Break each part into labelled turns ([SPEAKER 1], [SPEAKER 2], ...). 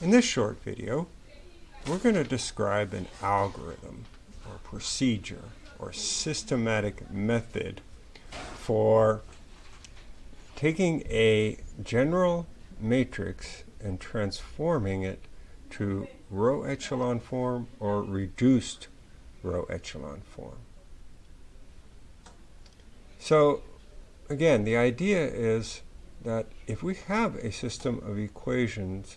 [SPEAKER 1] In this short video, we're going to describe an algorithm or procedure or systematic method for taking a general matrix and transforming it to row echelon form or reduced row echelon form. So again, the idea is that if we have a system of equations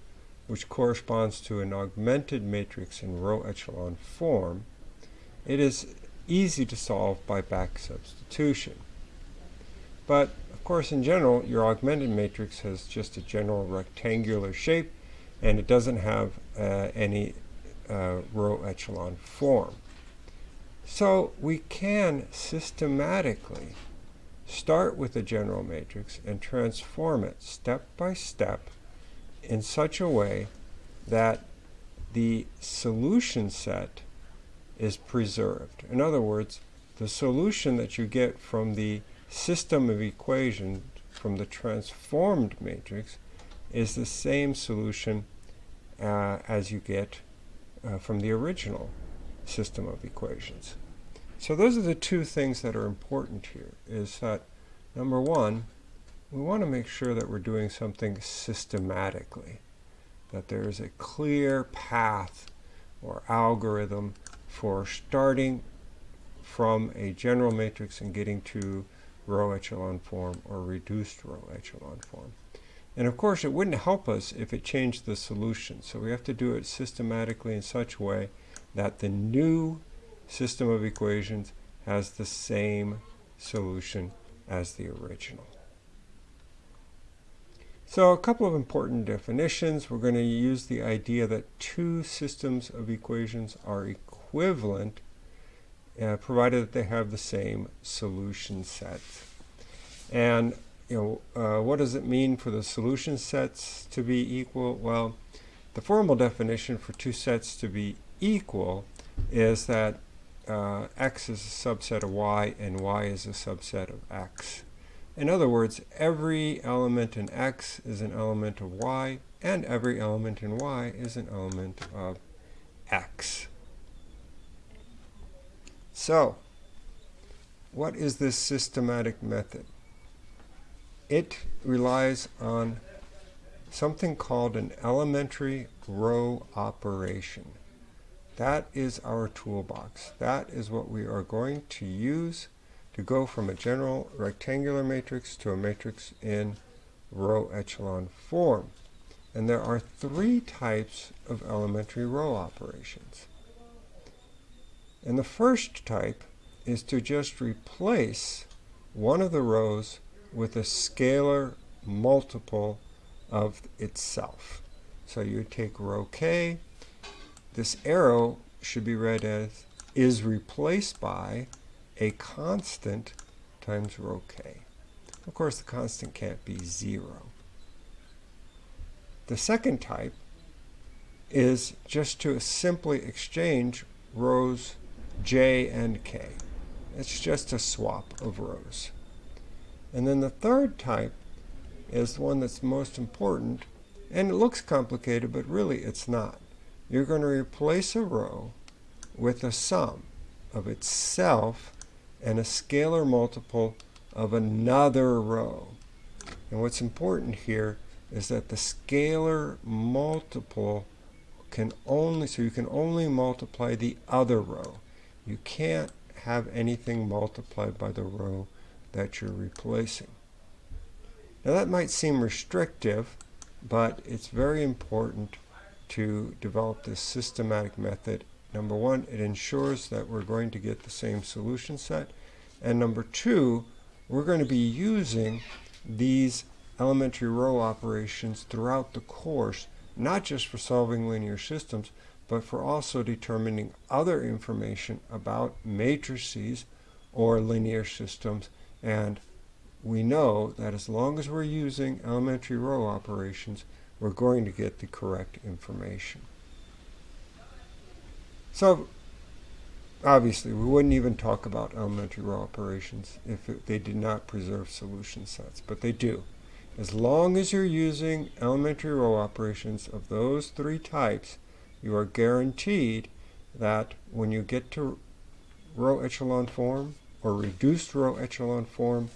[SPEAKER 1] which corresponds to an augmented matrix in row echelon form, it is easy to solve by back substitution. But, of course, in general, your augmented matrix has just a general rectangular shape, and it doesn't have uh, any uh, row echelon form. So we can systematically start with a general matrix and transform it step by step in such a way that the solution set is preserved. In other words, the solution that you get from the system of equations from the transformed matrix is the same solution uh, as you get uh, from the original system of equations. So those are the two things that are important here, is that, number one, we want to make sure that we're doing something systematically, that there is a clear path or algorithm for starting from a general matrix and getting to row echelon form or reduced row echelon form. And of course, it wouldn't help us if it changed the solution. So we have to do it systematically in such a way that the new system of equations has the same solution as the original. So a couple of important definitions. We're going to use the idea that two systems of equations are equivalent uh, provided that they have the same solution set. And you know, uh, what does it mean for the solution sets to be equal? Well, the formal definition for two sets to be equal is that uh, x is a subset of y and y is a subset of x. In other words, every element in X is an element of Y, and every element in Y is an element of X. So, what is this systematic method? It relies on something called an elementary row operation. That is our toolbox. That is what we are going to use to go from a general rectangular matrix to a matrix in row echelon form. And there are three types of elementary row operations. And the first type is to just replace one of the rows with a scalar multiple of itself. So you take row k, this arrow should be read as is replaced by a constant times row k. Of course, the constant can't be 0. The second type is just to simply exchange rows j and k. It's just a swap of rows. And then the third type is the one that's most important, and it looks complicated, but really it's not. You're going to replace a row with a sum of itself and a scalar multiple of another row. And what's important here is that the scalar multiple can only, so you can only multiply the other row. You can't have anything multiplied by the row that you're replacing. Now that might seem restrictive, but it's very important to develop this systematic method Number one, it ensures that we're going to get the same solution set. And number two, we're going to be using these elementary row operations throughout the course, not just for solving linear systems, but for also determining other information about matrices or linear systems. And we know that as long as we're using elementary row operations, we're going to get the correct information. So obviously we wouldn't even talk about elementary row operations if it, they did not preserve solution sets, but they do. As long as you're using elementary row operations of those three types, you are guaranteed that when you get to row echelon form or reduced row echelon form,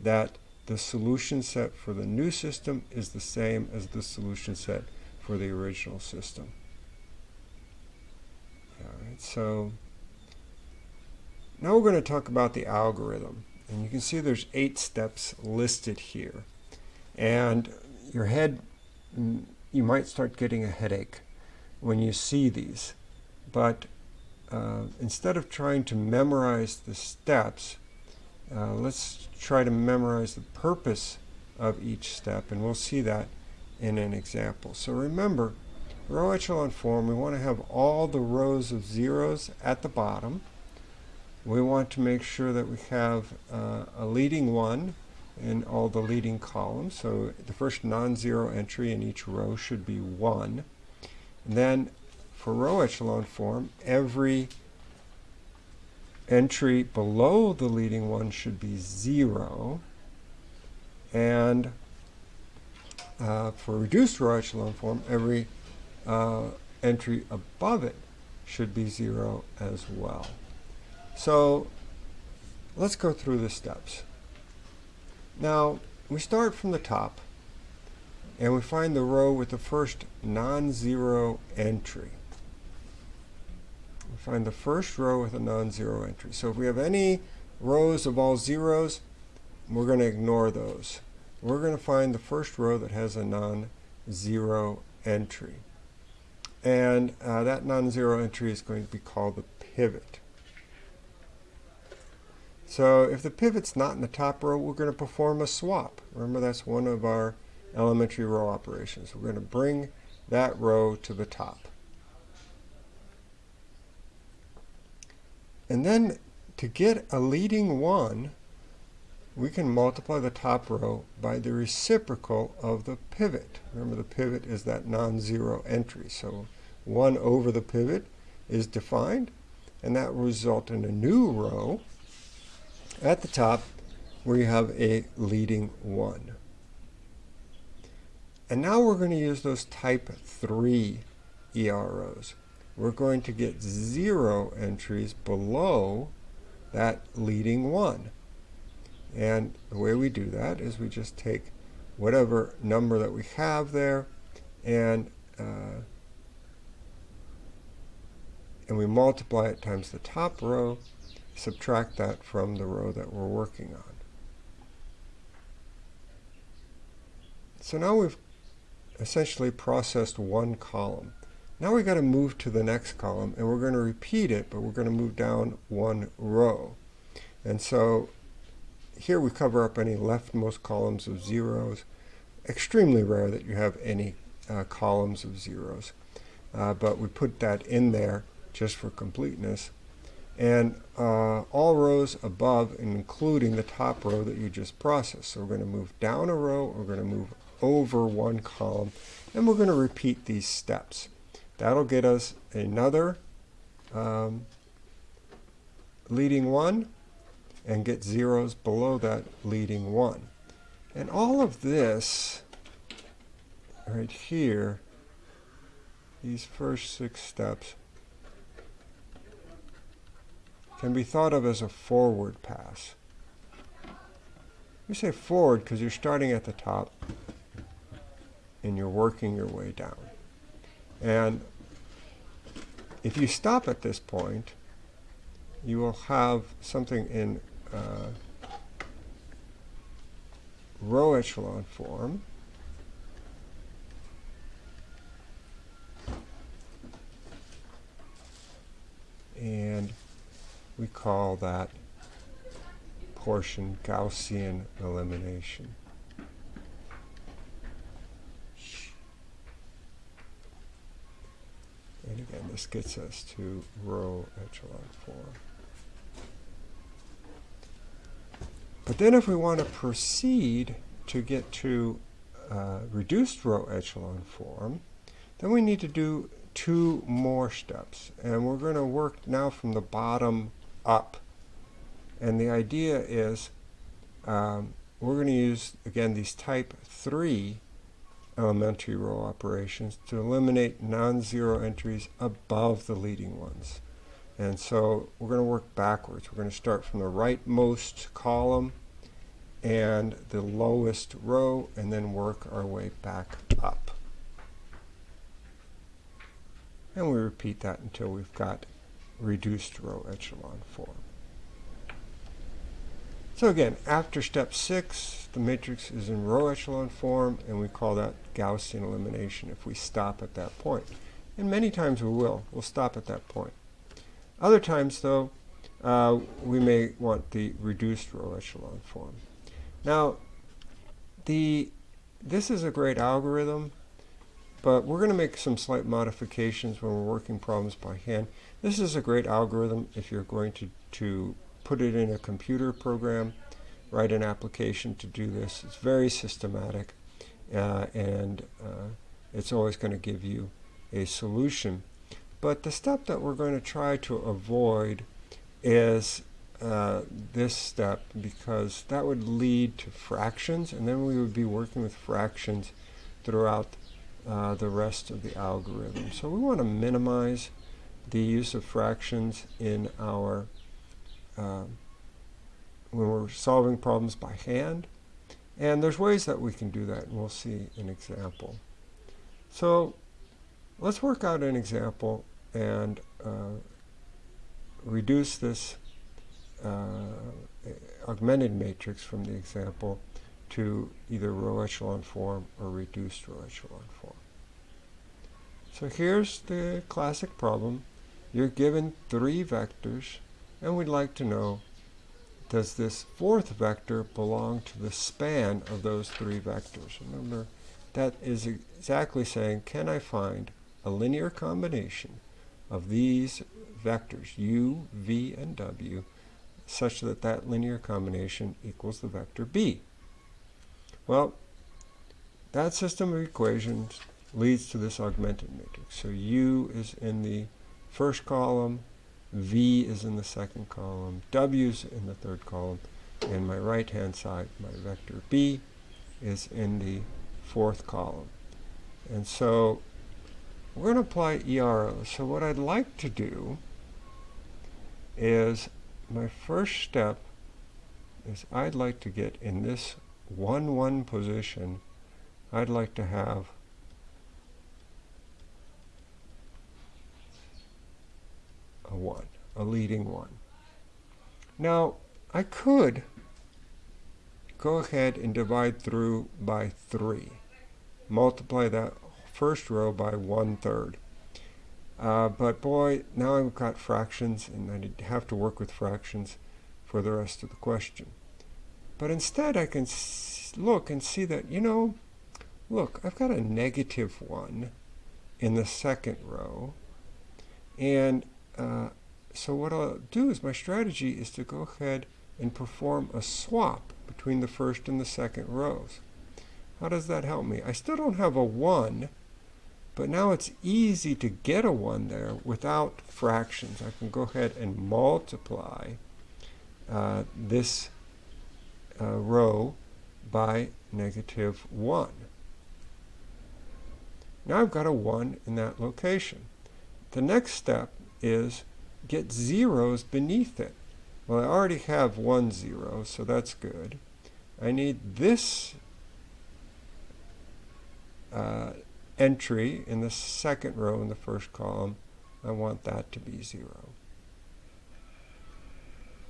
[SPEAKER 1] that the solution set for the new system is the same as the solution set for the original system. All right, so now we're going to talk about the algorithm. And you can see there's eight steps listed here. And your head, mm, you might start getting a headache when you see these. But uh, instead of trying to memorize the steps, uh, let's try to memorize the purpose of each step, and we'll see that in an example. So remember, row echelon form, we want to have all the rows of zeros at the bottom. We want to make sure that we have uh, a leading one in all the leading columns. So the first non-zero entry in each row should be 1. And then for row echelon form, every entry below the leading one should be 0. And uh, for reduced row echelon form, every uh, entry above it should be 0 as well. So let's go through the steps. Now, we start from the top, and we find the row with the first non-zero entry. We find the first row with a non-zero entry. So if we have any rows of all zeros, we're going to ignore those. We're going to find the first row that has a non-zero entry. And uh, that non-zero entry is going to be called the pivot. So if the pivot's not in the top row, we're going to perform a swap. Remember, that's one of our elementary row operations. We're going to bring that row to the top. And then to get a leading one, we can multiply the top row by the reciprocal of the pivot. Remember, the pivot is that non-zero entry. So 1 over the pivot is defined, and that will result in a new row at the top where you have a leading 1. And now we're going to use those type 3 EROs. We're going to get zero entries below that leading 1. And the way we do that is we just take whatever number that we have there and uh, and we multiply it times the top row subtract that from the row that we're working on. So now we've essentially processed one column. Now we've got to move to the next column, and we're going to repeat it, but we're going to move down one row. And so here we cover up any leftmost columns of zeros. Extremely rare that you have any uh, columns of zeros, uh, but we put that in there just for completeness and uh, all rows above including the top row that you just processed. So we're going to move down a row, we're going to move over one column, and we're going to repeat these steps. That'll get us another um, leading one and get zeros below that leading one. And all of this right here, these first six steps, can be thought of as a forward pass. We say forward because you're starting at the top and you're working your way down. And if you stop at this point, you will have something in uh, row echelon form. And we call that portion Gaussian elimination. And again, this gets us to row echelon form. But then if we want to proceed to get to uh, reduced row echelon form, then we need to do two more steps. And we're going to work now from the bottom up. And the idea is um, we're going to use, again, these type 3 elementary row operations to eliminate non-zero entries above the leading ones. And so we're going to work backwards. We're going to start from the rightmost column and the lowest row and then work our way back up. And we repeat that until we've got reduced row echelon form. So again, after step six, the matrix is in row echelon form, and we call that Gaussian elimination if we stop at that point. And many times we will. We'll stop at that point. Other times, though, uh, we may want the reduced row echelon form. Now, the this is a great algorithm, but we're going to make some slight modifications when we're working problems by hand. This is a great algorithm if you're going to, to put it in a computer program, write an application to do this. It's very systematic, uh, and uh, it's always going to give you a solution. But the step that we're going to try to avoid is uh, this step because that would lead to fractions, and then we would be working with fractions throughout uh, the rest of the algorithm. So we want to minimize the use of fractions in our um, when we're solving problems by hand. And there's ways that we can do that, and we'll see an example. So let's work out an example and uh, reduce this uh, augmented matrix from the example to either row echelon form or reduced row echelon form. So here's the classic problem. You're given three vectors and we'd like to know, does this fourth vector belong to the span of those three vectors? Remember, that is exactly saying, can I find a linear combination of these vectors, u, v, and w, such that that linear combination equals the vector b? Well, that system of equations leads to this augmented matrix. So u is in the first column, V is in the second column, W is in the third column, and my right-hand side, my vector B, is in the fourth column. And so we're going to apply ERO. So what I'd like to do is my first step is I'd like to get in this 1-1 position, I'd like to have a 1, a leading 1. Now, I could go ahead and divide through by 3. Multiply that first row by 1 third. Uh, but boy, now I've got fractions and I have to work with fractions for the rest of the question. But instead I can look and see that, you know, look, I've got a negative 1 in the second row. And uh, so what I'll do is my strategy is to go ahead and perform a swap between the first and the second rows. How does that help me? I still don't have a 1, but now it's easy to get a 1 there without fractions. I can go ahead and multiply uh, this uh, row by negative 1. Now I've got a 1 in that location. The next step is get zeros beneath it. Well, I already have one zero, so that's good. I need this uh, entry in the second row in the first column. I want that to be zero.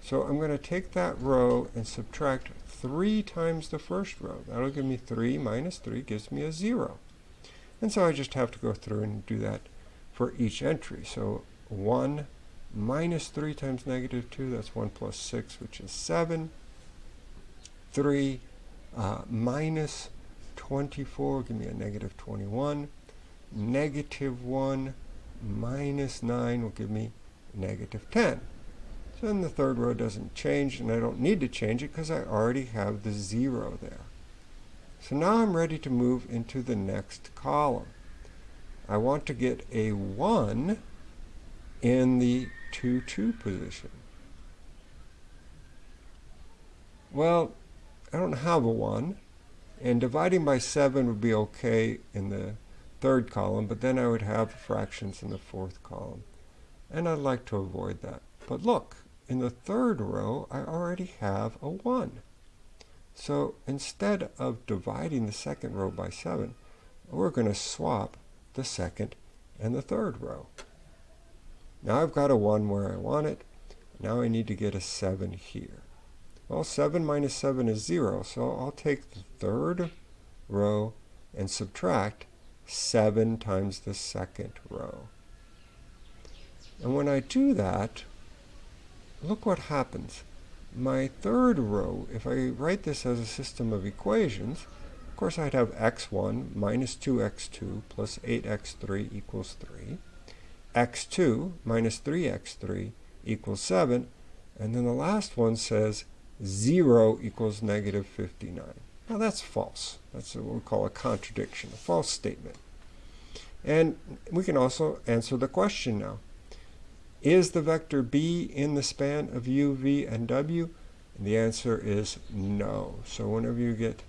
[SPEAKER 1] So I'm going to take that row and subtract 3 times the first row. That'll give me 3 minus 3 gives me a 0. And so I just have to go through and do that for each entry. So 1 minus 3 times negative 2, that's 1 plus 6, which is 7. 3 uh, minus 24, give me a negative 21. Negative 1 minus 9 will give me negative 10. So then the third row doesn't change, and I don't need to change it because I already have the 0 there. So now I'm ready to move into the next column. I want to get a 1 in the 2-2 position. Well, I don't have a 1, and dividing by 7 would be okay in the third column, but then I would have fractions in the fourth column. And I'd like to avoid that. But look, in the third row, I already have a 1. So instead of dividing the second row by 7, we're going to swap the second and the third row. Now I've got a 1 where I want it. Now I need to get a 7 here. Well, 7 minus 7 is 0, so I'll take the third row and subtract 7 times the second row. And when I do that, look what happens. My third row, if I write this as a system of equations, of course I'd have x1 minus 2x2 plus 8x3 equals 3, x2 minus 3x3 equals 7, and then the last one says 0 equals negative 59. Now that's false. That's what we call a contradiction, a false statement. And we can also answer the question now. Is the vector b in the span of u, v, and w? And the answer is no. So whenever you get,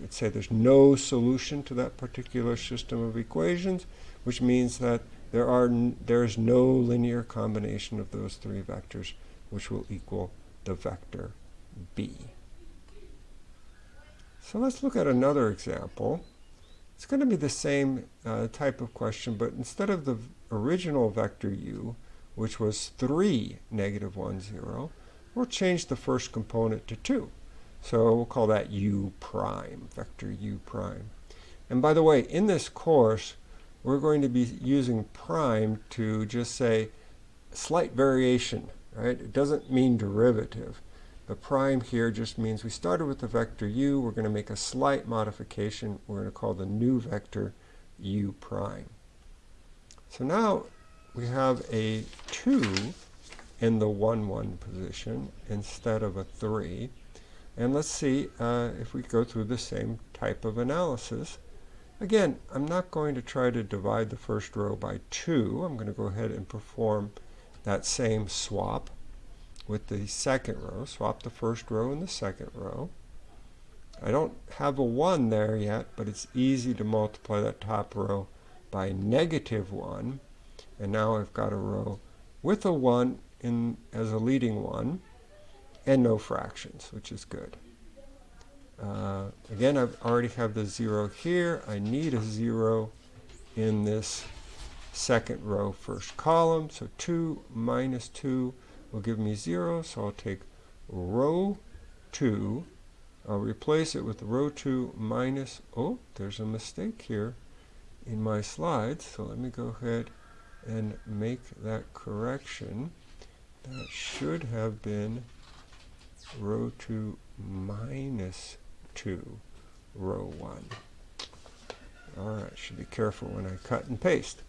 [SPEAKER 1] let's say there's no solution to that particular system of equations, which means that there are there is no linear combination of those three vectors which will equal the vector b. So let's look at another example. It's going to be the same uh, type of question, but instead of the original vector u, which was 3, negative 1, 0, we'll change the first component to 2. So we'll call that u prime, vector u prime. And by the way, in this course, we're going to be using prime to just say slight variation, right? It doesn't mean derivative. The prime here just means we started with the vector u. We're going to make a slight modification. We're going to call the new vector u prime. So now we have a 2 in the 1, 1 position instead of a 3. And let's see uh, if we go through the same type of analysis. Again, I'm not going to try to divide the first row by 2. I'm going to go ahead and perform that same swap with the second row. Swap the first row and the second row. I don't have a 1 there yet, but it's easy to multiply that top row by negative 1. And now I've got a row with a 1 in as a leading one and no fractions, which is good. Uh, again, I already have the 0 here. I need a 0 in this second row first column. So 2 minus 2 will give me 0, so I'll take row 2. I'll replace it with row 2 minus, oh, there's a mistake here in my slides, so let me go ahead and make that correction. That should have been row 2 minus 2, row 1. Alright, should be careful when I cut and paste.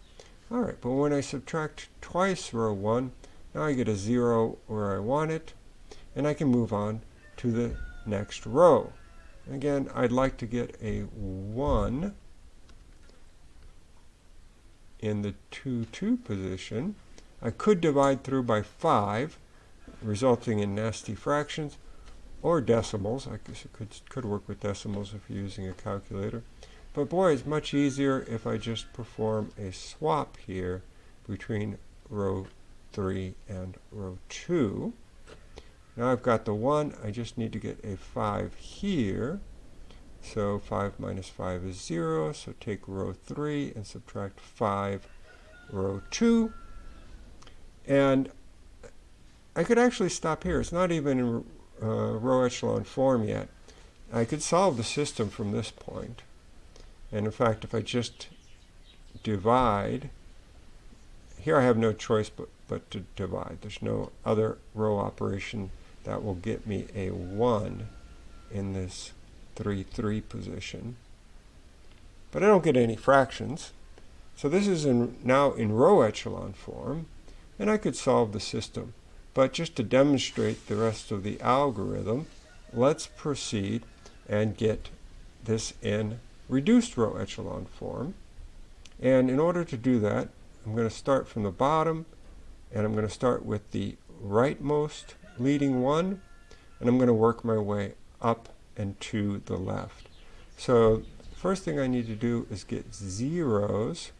[SPEAKER 1] Alright, but when I subtract twice row 1, now I get a 0 where I want it, and I can move on to the next row. Again, I'd like to get a 1 in the 2, 2 position. I could divide through by 5, resulting in nasty fractions, or decimals. I guess it could, could work with decimals if you're using a calculator. But boy, it's much easier if I just perform a swap here between row 3 and row 2. Now I've got the 1, I just need to get a 5 here. So 5 minus 5 is 0, so take row 3 and subtract 5 row 2. And I could actually stop here. It's not even in uh, row echelon form yet. I could solve the system from this point. And in fact, if I just divide, here I have no choice but but to divide. There's no other row operation that will get me a 1 in this 3, 3 position. But I don't get any fractions. So this is in, now in row echelon form, and I could solve the system. But just to demonstrate the rest of the algorithm, let's proceed and get this in reduced row echelon form. And in order to do that, I'm going to start from the bottom and I'm going to start with the rightmost leading one and I'm going to work my way up and to the left. So first thing I need to do is get zeros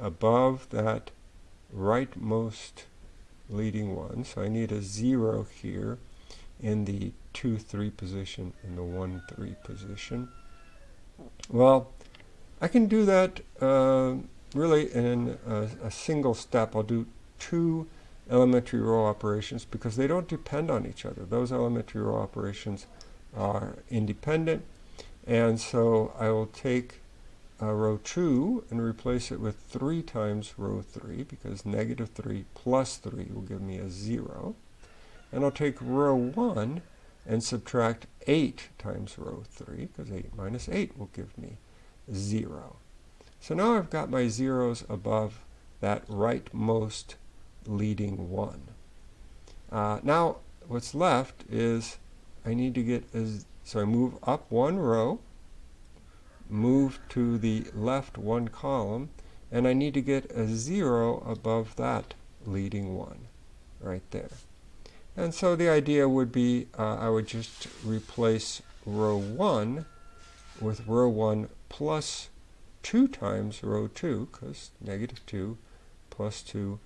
[SPEAKER 1] above that rightmost leading one. So I need a zero here in the 2, 3 position in the 1, 3 position. Well, I can do that uh, really in a, a, single step. I'll do two elementary row operations because they don't depend on each other. Those elementary row operations are independent. And so I will take uh, row 2 and replace it with 3 times row 3 because negative 3 plus 3 will give me a 0. And I'll take row 1 and subtract 8 times row 3 because 8 minus 8 will give me 0. So now I've got my zeros above that rightmost leading 1. Uh, now what's left is I need to get, a, so I move up one row move to the left one column, and I need to get a 0 above that leading one right there. And so the idea would be uh, I would just replace row 1 with row 1 plus 2 times row 2, because negative 2 plus 2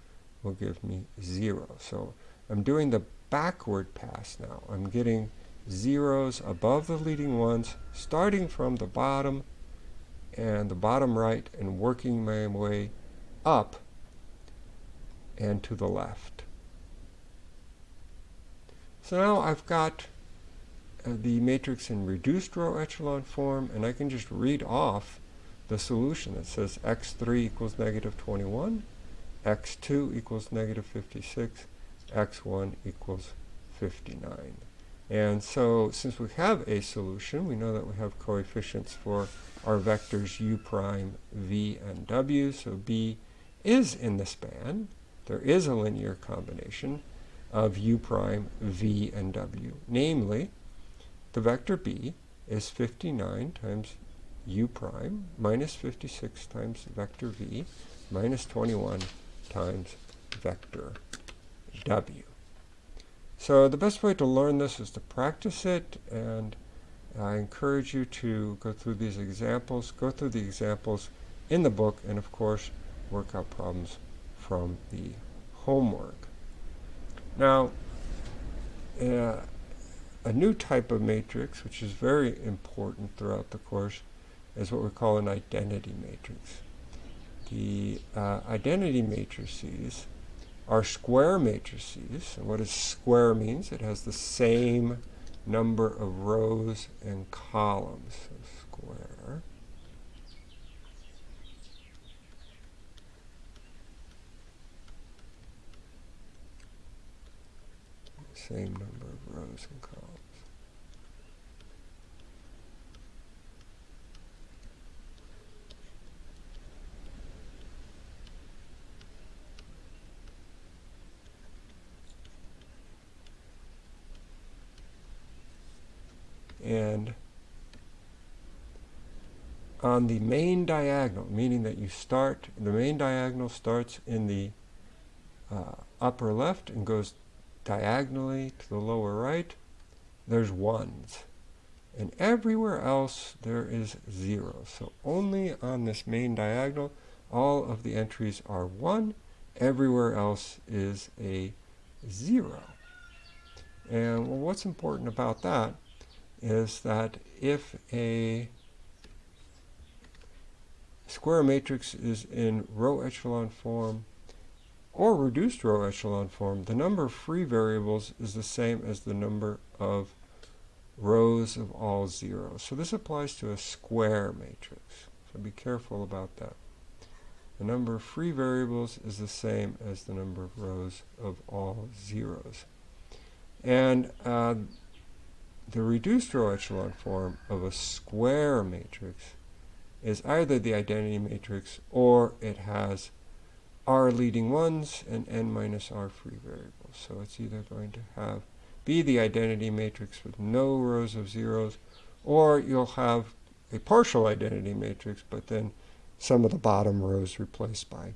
[SPEAKER 1] will give me 0. So I'm doing the backward pass now. I'm getting zeros above the leading ones, starting from the bottom and the bottom right and working my way up and to the left. So now I've got uh, the matrix in reduced row echelon form and I can just read off the solution that says x3 equals negative 21, x2 equals negative 56, x1 equals 59. And so since we have a solution, we know that we have coefficients for our vectors u prime, v, and w. So b is in the span. There is a linear combination of u prime, v, and w. Namely, the vector b is 59 times u prime minus 56 times vector v minus 21 times vector w. So the best way to learn this is to practice it, and I encourage you to go through these examples, go through the examples in the book, and of course, work out problems from the homework. Now, uh, a new type of matrix, which is very important throughout the course, is what we call an identity matrix. The uh, identity matrices are square matrices. And what does square means? It has the same number of rows and columns. So square. Same number of rows and columns. And on the main diagonal, meaning that you start, the main diagonal starts in the uh, upper left and goes diagonally to the lower right, there's ones. And everywhere else there is zero. So only on this main diagonal, all of the entries are one. Everywhere else is a zero. And well, what's important about that is that if a square matrix is in row echelon form or reduced row echelon form, the number of free variables is the same as the number of rows of all zeros. So this applies to a square matrix. So be careful about that. The number of free variables is the same as the number of rows of all zeros. And uh, the reduced row echelon form of a square matrix is either the identity matrix or it has r leading ones and n minus r free variables. So it's either going to have be the identity matrix with no rows of zeros or you'll have a partial identity matrix but then some of the bottom rows replaced by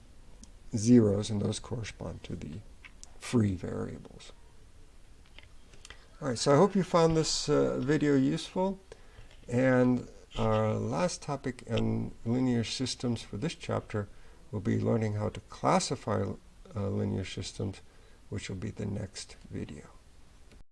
[SPEAKER 1] zeros and those correspond to the free variables. All right, so I hope you found this uh, video useful. And our last topic in linear systems for this chapter will be learning how to classify uh, linear systems, which will be the next video.